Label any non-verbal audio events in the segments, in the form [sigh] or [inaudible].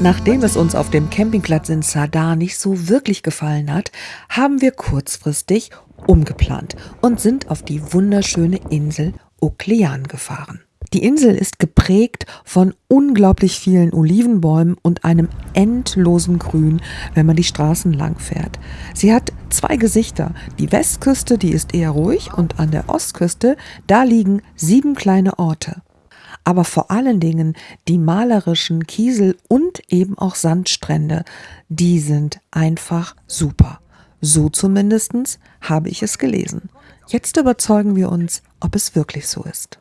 Nachdem es uns auf dem Campingplatz in Sadar nicht so wirklich gefallen hat, haben wir kurzfristig umgeplant und sind auf die wunderschöne Insel Oklean gefahren. Die Insel ist geprägt von unglaublich vielen Olivenbäumen und einem endlosen Grün, wenn man die Straßen lang fährt. Sie hat zwei Gesichter. Die Westküste, die ist eher ruhig und an der Ostküste, da liegen sieben kleine Orte. Aber vor allen Dingen die malerischen Kiesel und eben auch Sandstrände, die sind einfach super. So zumindestens habe ich es gelesen. Jetzt überzeugen wir uns, ob es wirklich so ist.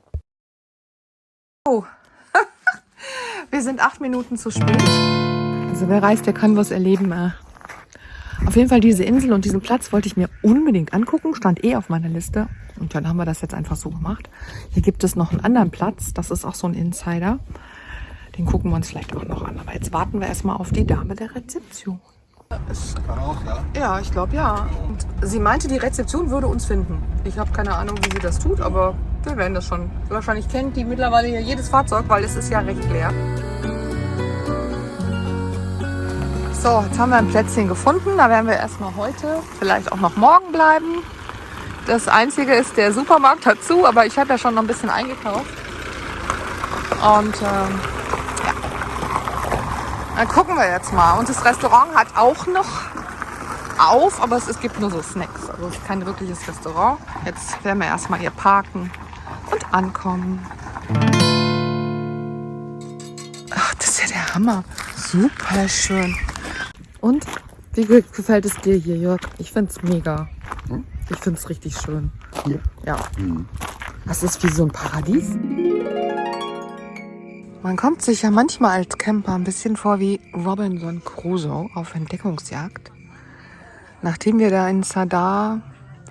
Oh. [laughs] Wir sind acht Minuten zu spät. Also wer reist, der kann was erleben. Auf jeden Fall diese Insel und diesen Platz wollte ich mir unbedingt angucken. Stand eh auf meiner Liste. Und dann haben wir das jetzt einfach so gemacht. Hier gibt es noch einen anderen Platz. Das ist auch so ein Insider. Den gucken wir uns vielleicht auch noch an. Aber jetzt warten wir erstmal auf die Dame der Rezeption. Ja, ich glaube ja. Und sie meinte, die Rezeption würde uns finden. Ich habe keine Ahnung, wie sie das tut, aber wir werden das schon. Wahrscheinlich kennt die mittlerweile jedes Fahrzeug, weil es ist ja recht leer. So, jetzt haben wir ein Plätzchen gefunden. Da werden wir erstmal heute, vielleicht auch noch morgen bleiben. Das Einzige ist, der Supermarkt hat zu, aber ich habe ja schon noch ein bisschen eingekauft. Und ähm, ja, dann gucken wir jetzt mal. Und das Restaurant hat auch noch auf, aber es, es gibt nur so Snacks. Also kein wirkliches Restaurant. Jetzt werden wir erstmal hier parken und ankommen. Ach, das ist ja der Hammer. Super schön. Und wie ge- gefällt es dir hier, Jörg? Ich finde es mega. Ich finde es richtig schön. Hier? Ja. Das ist wie so ein Paradies. Man kommt sich ja manchmal als Camper ein bisschen vor wie Robinson Crusoe auf Entdeckungsjagd. Nachdem wir da in Sadar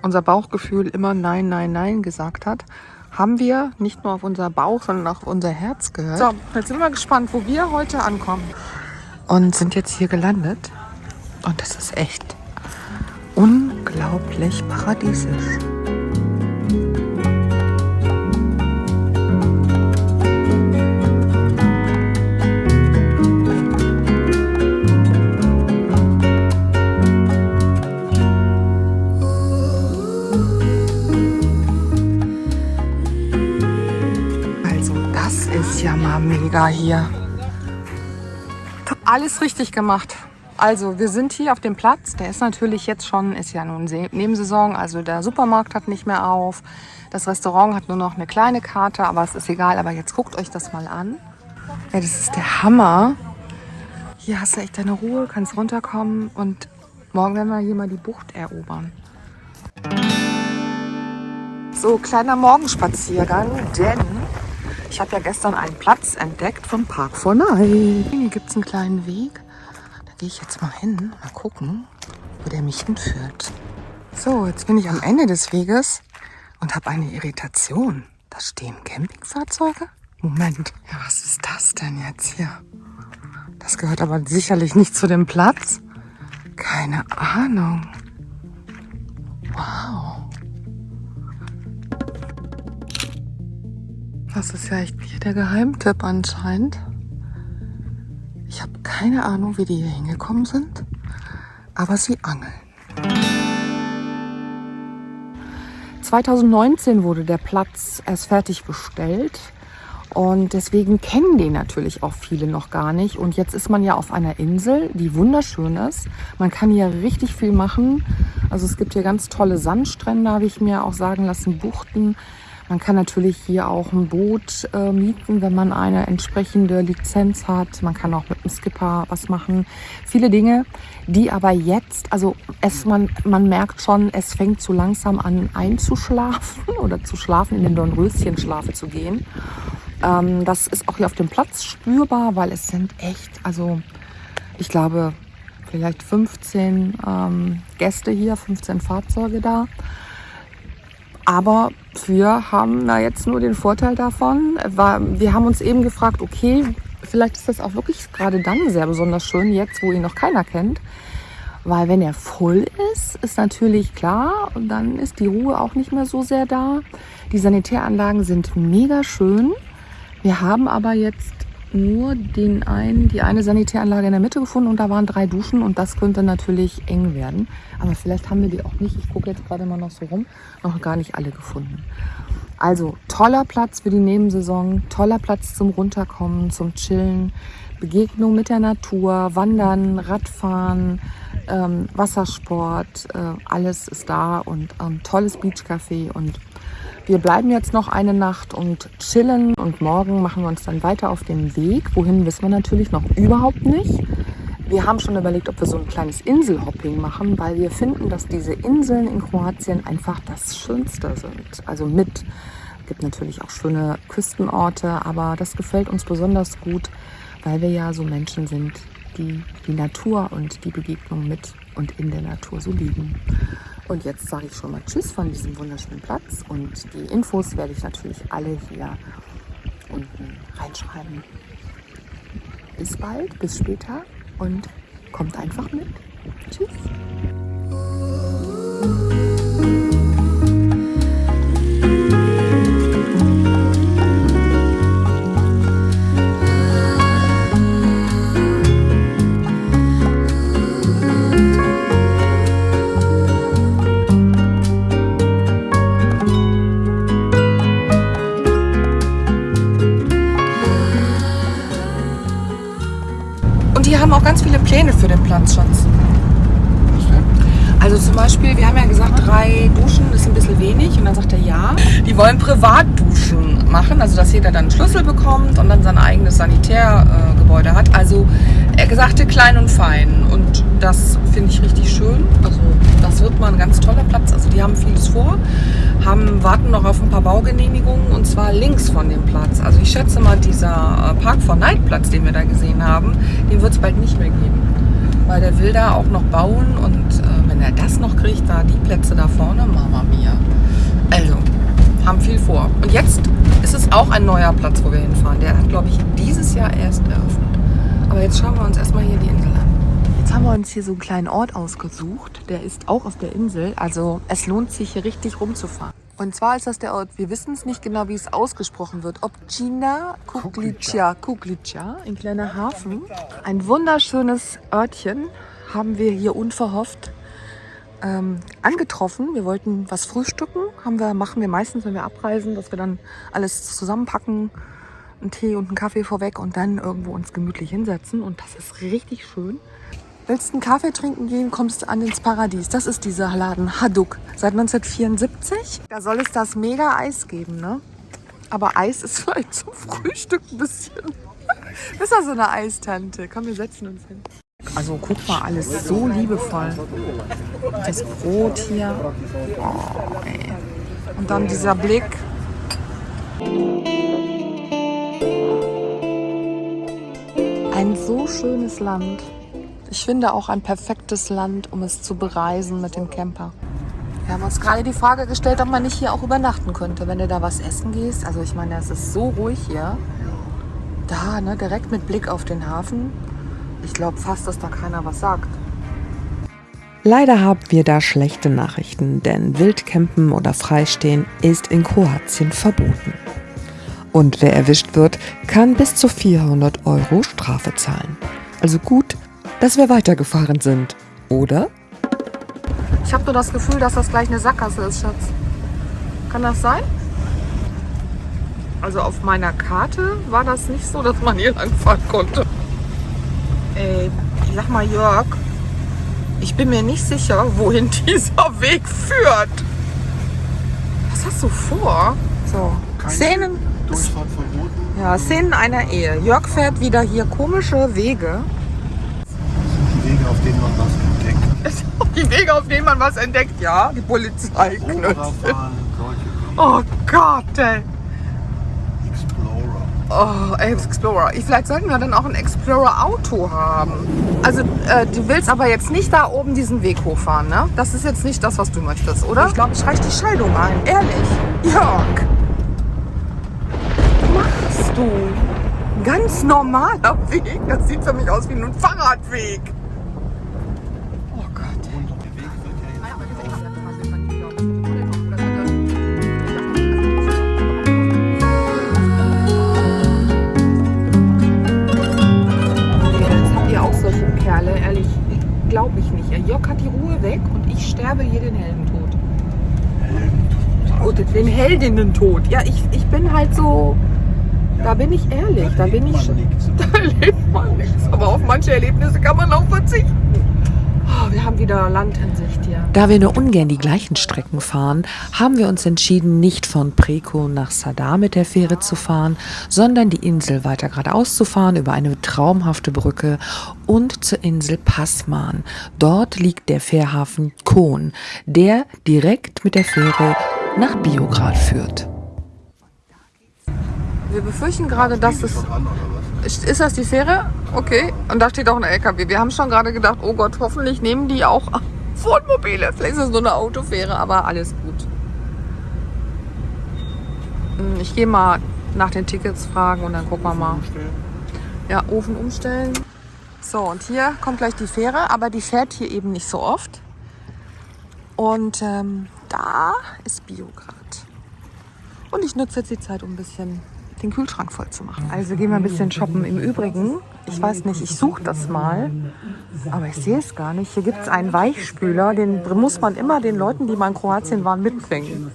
unser Bauchgefühl immer Nein, Nein, Nein gesagt hat, haben wir nicht nur auf unser Bauch, sondern auch auf unser Herz gehört. So, jetzt sind wir gespannt, wo wir heute ankommen. Und sind jetzt hier gelandet. Und das ist echt unglaublich paradiesisch. Also das ist ja mal mega hier. Alles richtig gemacht. Also wir sind hier auf dem Platz. Der ist natürlich jetzt schon, ist ja nun Nebensaison. Also der Supermarkt hat nicht mehr auf. Das Restaurant hat nur noch eine kleine Karte, aber es ist egal. Aber jetzt guckt euch das mal an. Ja, das ist der Hammer. Hier hast du echt deine Ruhe, kannst runterkommen und morgen werden wir hier mal die Bucht erobern. So, kleiner Morgenspaziergang, denn ich habe ja gestern einen Platz entdeckt vom Park for Night. Hier gibt es einen kleinen Weg. Gehe ich jetzt mal hin, mal gucken, wo der mich hinführt. So, jetzt bin ich am Ende des Weges und habe eine Irritation. Da stehen Campingfahrzeuge? Moment, ja, was ist das denn jetzt hier? Das gehört aber sicherlich nicht zu dem Platz. Keine Ahnung. Wow. Das ist ja echt hier der Geheimtipp anscheinend. Ich habe keine Ahnung, wie die hier hingekommen sind, aber sie angeln. 2019 wurde der Platz erst fertiggestellt und deswegen kennen den natürlich auch viele noch gar nicht. Und jetzt ist man ja auf einer Insel, die wunderschön ist. Man kann hier richtig viel machen. Also es gibt hier ganz tolle Sandstrände, habe ich mir auch sagen lassen, Buchten. Man kann natürlich hier auch ein Boot äh, mieten, wenn man eine entsprechende Lizenz hat. Man kann auch mit dem Skipper was machen. Viele Dinge, die aber jetzt, also es, man, man merkt schon, es fängt so langsam an einzuschlafen [laughs] oder zu schlafen, in den Dornröschenschlaf zu gehen. Ähm, das ist auch hier auf dem Platz spürbar, weil es sind echt, also ich glaube, vielleicht 15 ähm, Gäste hier, 15 Fahrzeuge da. Aber wir haben da jetzt nur den Vorteil davon. Wir haben uns eben gefragt, okay, vielleicht ist das auch wirklich gerade dann sehr besonders schön, jetzt wo ihn noch keiner kennt. Weil wenn er voll ist, ist natürlich klar, dann ist die Ruhe auch nicht mehr so sehr da. Die Sanitäranlagen sind mega schön. Wir haben aber jetzt nur den einen, die eine Sanitäranlage in der Mitte gefunden und da waren drei Duschen und das könnte natürlich eng werden. Aber vielleicht haben wir die auch nicht. Ich gucke jetzt gerade mal noch so rum. Noch gar nicht alle gefunden. Also toller Platz für die Nebensaison, toller Platz zum Runterkommen, zum Chillen, Begegnung mit der Natur, Wandern, Radfahren, ähm, Wassersport, äh, alles ist da und ähm, tolles Beachcafé und wir bleiben jetzt noch eine Nacht und chillen und morgen machen wir uns dann weiter auf den Weg. Wohin wissen wir natürlich noch überhaupt nicht. Wir haben schon überlegt, ob wir so ein kleines Inselhopping machen, weil wir finden, dass diese Inseln in Kroatien einfach das Schönste sind. Also mit. Es gibt natürlich auch schöne Küstenorte, aber das gefällt uns besonders gut, weil wir ja so Menschen sind, die die Natur und die Begegnung mit und in der Natur so lieben. Und jetzt sage ich schon mal Tschüss von diesem wunderschönen Platz und die Infos werde ich natürlich alle hier unten reinschreiben. Bis bald, bis später und kommt einfach mit. Tschüss. Die haben auch ganz viele Pläne für den Platz, Schatz. Also zum Beispiel, wir haben ja gesagt, drei Duschen ist ein bisschen wenig. Und dann sagt er, ja, die wollen Privatduschen machen. Also dass jeder dann einen Schlüssel bekommt und dann sein eigenes Sanitärgebäude hat. Also er sagte klein und fein. Und das finde ich richtig schön. Also das wird mal ein ganz toller Platz. Also die haben vieles vor, haben, warten noch auf ein paar Baugenehmigungen und zwar links von dem Platz. Also ich schätze mal, dieser äh, Park for Night Platz, den wir da gesehen haben, den wird es bald nicht mehr geben. Weil der will da auch noch bauen und äh, wenn er das noch kriegt, da die Plätze da vorne, Mama mia. Also, haben viel vor. Und jetzt ist es auch ein neuer Platz, wo wir hinfahren. Der hat, glaube ich, dieses Jahr erst eröffnet. Aber jetzt schauen wir uns erstmal hier die Insel an. Jetzt haben wir uns hier so einen kleinen Ort ausgesucht. Der ist auch auf der Insel. Also es lohnt sich hier richtig rumzufahren. Und zwar ist das der Ort, wir wissen es nicht genau, wie es ausgesprochen wird. Opcina Kuglica, Kuglica, ein kleiner Hafen. Ein wunderschönes Örtchen haben wir hier unverhofft ähm, angetroffen. Wir wollten was frühstücken. Haben wir, machen wir meistens, wenn wir abreisen, dass wir dann alles zusammenpacken, einen Tee und einen Kaffee vorweg und dann irgendwo uns gemütlich hinsetzen. Und das ist richtig schön. Willst du einen Kaffee trinken gehen, kommst du an ins Paradies. Das ist dieser Laden Haduk. Seit 1974. Da soll es das Mega-Eis geben, ne? Aber Eis ist [laughs] vielleicht zum Frühstück ein bisschen. Bist du so eine Eistante? Komm, wir setzen uns hin. Also guck mal, alles so liebevoll. Das Brot hier. Oh, ey. Und dann dieser Blick. Ein so schönes Land. Ich finde auch ein perfektes Land, um es zu bereisen mit dem Camper. Wir haben uns gerade die Frage gestellt, ob man nicht hier auch übernachten könnte, wenn du da was essen gehst. Also ich meine, es ist so ruhig hier. Da, ne, direkt mit Blick auf den Hafen. Ich glaube fast, dass da keiner was sagt. Leider haben wir da schlechte Nachrichten, denn Wildcampen oder Freistehen ist in Kroatien verboten. Und wer erwischt wird, kann bis zu 400 Euro Strafe zahlen. Also gut, dass wir weitergefahren sind, oder? Ich habe nur das Gefühl, dass das gleich eine Sackgasse ist, Schatz. Kann das sein? Also auf meiner Karte war das nicht so, dass man hier langfahren konnte. Ey, sag mal Jörg, ich bin mir nicht sicher, wohin [laughs] dieser Weg führt. Was hast du vor? So, Szenen, Durchfahrt verboten. ja, Szenen einer Ehe. Jörg fährt wieder hier komische Wege. Auf denen man was entdeckt. [laughs] Die Wege, auf denen man was entdeckt. Ja, die Polizei knüpft. Oh Gott, ey. Explorer. Oh, Explorer. Ich, vielleicht sollten wir dann auch ein Explorer-Auto haben. Also, äh, du willst aber jetzt nicht da oben diesen Weg hochfahren, ne? Das ist jetzt nicht das, was du möchtest, oder? Ich glaube, ich reiche die Scheidung ein. Ehrlich. Jörg. Was machst du? Ein ganz normaler Weg. Das sieht für mich aus wie ein Fahrradweg. Hat die Ruhe weg und ich sterbe hier den Heldentod. Heldentod? Den Heldinnentod. Ja, ich, ich bin halt so. Da bin ich ehrlich. Da, da bin ich. [laughs] Da lebt man nichts. Aber auf manche Erlebnisse kann man auch verzichten. Wir haben wieder Land in Sicht hier. Da wir nur ungern die gleichen Strecken fahren, haben wir uns entschieden, nicht von Preko nach Sadar mit der Fähre zu fahren, sondern die Insel weiter geradeaus zu fahren über eine traumhafte Brücke und zur Insel Passman. Dort liegt der Fährhafen Kohn, der direkt mit der Fähre nach Biograd führt. Wir befürchten gerade, dass es ist das die Fähre? Okay. Und da steht auch ein LKW. Wir haben schon gerade gedacht, oh Gott, hoffentlich nehmen die auch [laughs] Wohnmobile. Vielleicht ist es nur eine Autofähre, aber alles gut. Hm, ich gehe mal nach den Tickets fragen und dann gucken wir mal. Ja, Ofen umstellen. So, und hier kommt gleich die Fähre, aber die fährt hier eben nicht so oft. Und ähm, da ist Biograd. Und ich nutze jetzt die Zeit, um ein bisschen den Kühlschrank voll zu machen. Also gehen wir ein bisschen shoppen. Im Übrigen, ich weiß nicht, ich suche das mal, aber ich sehe es gar nicht. Hier gibt es einen Weichspüler, den muss man immer den Leuten, die mal in Kroatien waren, mitbringen.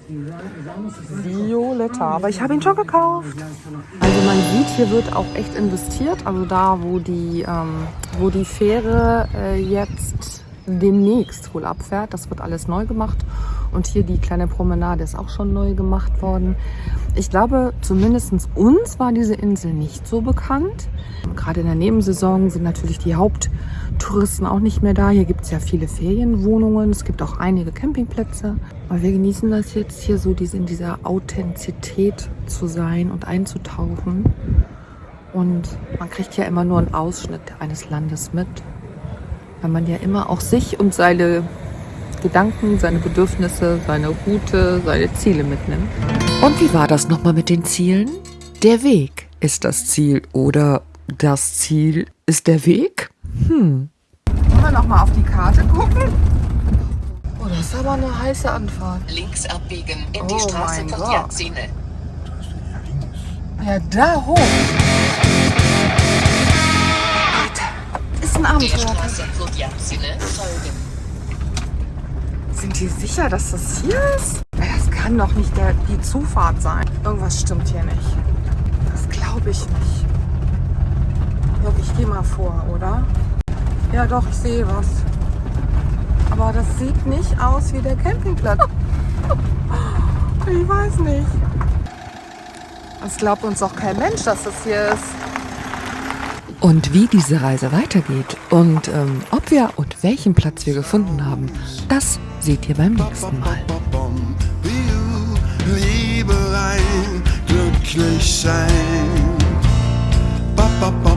Violetta, aber ich habe ihn schon gekauft. Also man sieht, hier wird auch echt investiert. Also da, wo die, ähm, wo die Fähre äh, jetzt demnächst wohl abfährt. Das wird alles neu gemacht. Und hier die kleine Promenade ist auch schon neu gemacht worden. Ich glaube, zumindest uns war diese Insel nicht so bekannt. Gerade in der Nebensaison sind natürlich die Haupttouristen auch nicht mehr da. Hier gibt es ja viele Ferienwohnungen. Es gibt auch einige Campingplätze. Aber wir genießen das jetzt hier so, in dieser Authentizität zu sein und einzutauchen. Und man kriegt ja immer nur einen Ausschnitt eines Landes mit weil man ja immer auch sich und seine Gedanken, seine Bedürfnisse, seine Route, seine Ziele mitnimmt. Und wie war das nochmal mit den Zielen? Der Weg ist das Ziel oder das Ziel ist der Weg? Hm. Wollen wir nochmal auf die Karte gucken? Oh, das ist aber eine heiße Anfahrt. Links abbiegen in die oh Straße von Jazine. Ja, da hoch. ist ein Abenteuer. Sind die sicher, dass das hier ist? Das kann doch nicht der, die Zufahrt sein. Irgendwas stimmt hier nicht. Das glaube ich nicht. Jörg, ich gehe mal vor, oder? Ja doch, ich sehe was. Aber das sieht nicht aus wie der Campingplatz. [laughs] ich weiß nicht. Es glaubt uns doch kein Mensch, dass das hier ist. Und wie diese Reise weitergeht und ähm, ob wir und welchen Platz wir gefunden haben, das seht ihr beim nächsten Mal. Liebe rein, glücklich sein. Ba, ba, ba.